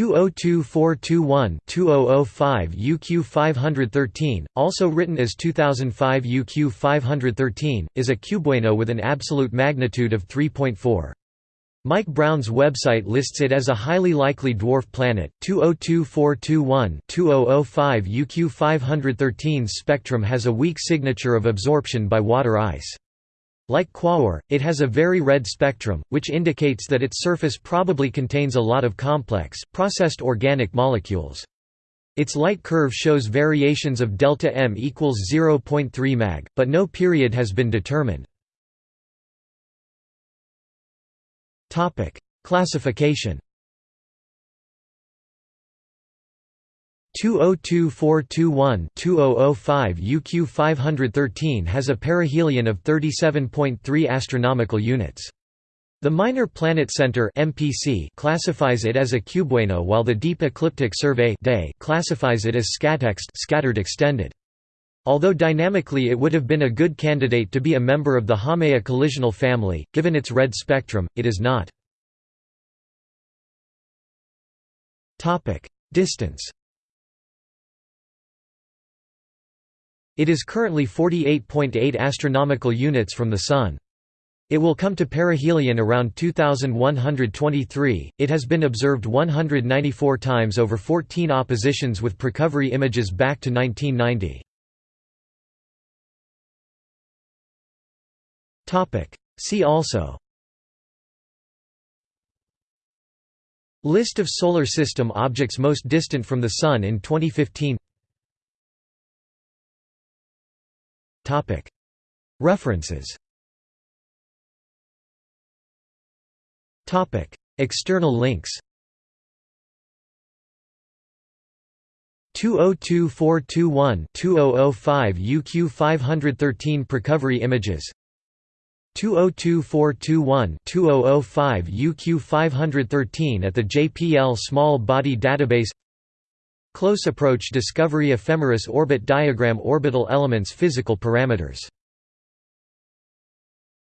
202421-2005 UQ 513, also written as 2005 UQ 513, is a cubewano with an absolute magnitude of 3.4. Mike Brown's website lists it as a highly likely dwarf planet. 202421-2005 UQ 513's spectrum has a weak signature of absorption by water ice. Like Quaoar, it has a very red spectrum, which indicates that its surface probably contains a lot of complex, processed organic molecules. Its light curve shows variations of delta m equals 0.3 mag, but no period has been determined. Classification 202421-2005 UQ 513 has a perihelion of 37.3 astronomical units. The Minor Planet Center (MPC) classifies it as a cubewano, while the Deep Ecliptic Survey (DES) classifies it as scatext (scattered extended). Although dynamically it would have been a good candidate to be a member of the Haumea collisional family, given its red spectrum, it is not. Topic: Distance. It is currently 48.8 astronomical units from the Sun. It will come to perihelion around 2123. It has been observed 194 times over 14 oppositions with Precovery images back to 1990. Topic: See also List of solar system objects most distant from the sun in 2015 References. External links. 202421-2005 UQ 513 Precovery images. 202421-2005 UQ 513 at the JPL Small Body Database Close Approach Discovery Ephemeris Orbit Diagram Orbital elements Physical parameters